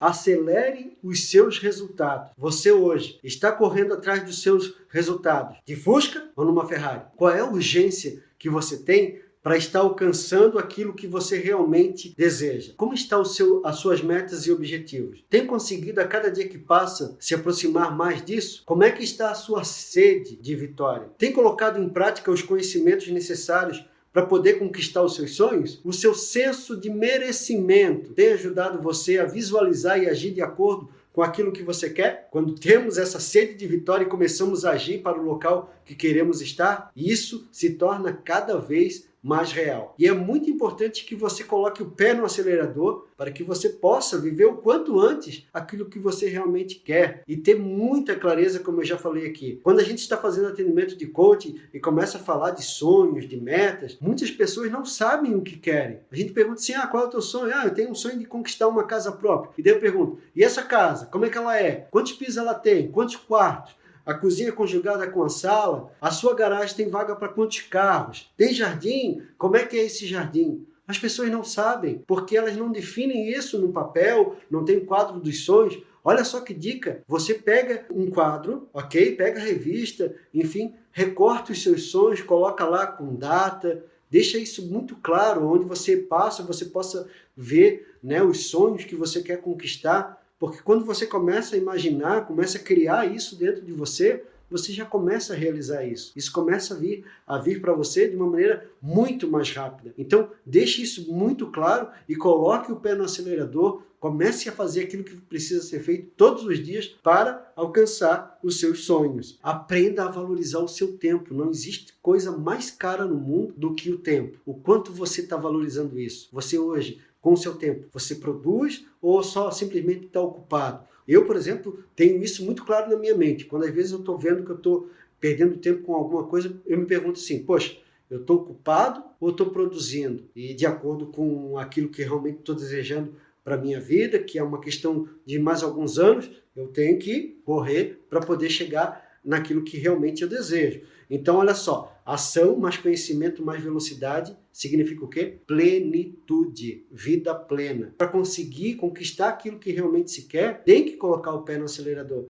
Acelere os seus resultados. Você hoje está correndo atrás dos seus resultados de Fusca ou numa Ferrari? Qual é a urgência que você tem para estar alcançando aquilo que você realmente deseja? Como estão as suas metas e objetivos? Tem conseguido a cada dia que passa se aproximar mais disso? Como é que está a sua sede de vitória? Tem colocado em prática os conhecimentos necessários para poder conquistar os seus sonhos? O seu senso de merecimento tem ajudado você a visualizar e agir de acordo com aquilo que você quer? Quando temos essa sede de vitória e começamos a agir para o local que queremos estar, isso se torna cada vez mais real. E é muito importante que você coloque o pé no acelerador para que você possa viver o quanto antes aquilo que você realmente quer e ter muita clareza, como eu já falei aqui. Quando a gente está fazendo atendimento de coaching e começa a falar de sonhos, de metas, muitas pessoas não sabem o que querem. A gente pergunta assim, ah, qual é o teu sonho? Ah, eu tenho um sonho de conquistar uma casa própria. E daí eu pergunto, e essa casa, como é que ela é? Quantos pisos ela tem? Quantos quartos? A cozinha conjugada com a sala, a sua garagem tem vaga para quantos carros? Tem jardim? Como é que é esse jardim? As pessoas não sabem, porque elas não definem isso no papel, não tem quadro dos sonhos. Olha só que dica, você pega um quadro, ok? Pega a revista, enfim, recorta os seus sonhos, coloca lá com data, deixa isso muito claro, onde você passa, você possa ver né, os sonhos que você quer conquistar, porque quando você começa a imaginar, começa a criar isso dentro de você, você já começa a realizar isso. Isso começa a vir, a vir para você de uma maneira muito mais rápida. Então, deixe isso muito claro e coloque o pé no acelerador, comece a fazer aquilo que precisa ser feito todos os dias para alcançar os seus sonhos. Aprenda a valorizar o seu tempo. Não existe coisa mais cara no mundo do que o tempo. O quanto você está valorizando isso? Você hoje com o seu tempo? Você produz ou só simplesmente está ocupado? Eu, por exemplo, tenho isso muito claro na minha mente. Quando às vezes eu estou vendo que eu estou perdendo tempo com alguma coisa, eu me pergunto assim, poxa, eu estou ocupado ou estou produzindo? E de acordo com aquilo que realmente estou desejando para a minha vida, que é uma questão de mais alguns anos, eu tenho que correr para poder chegar naquilo que realmente eu desejo. Então, olha só, ação mais conhecimento mais velocidade significa o quê? Plenitude, vida plena. Para conseguir conquistar aquilo que realmente se quer, tem que colocar o pé no acelerador.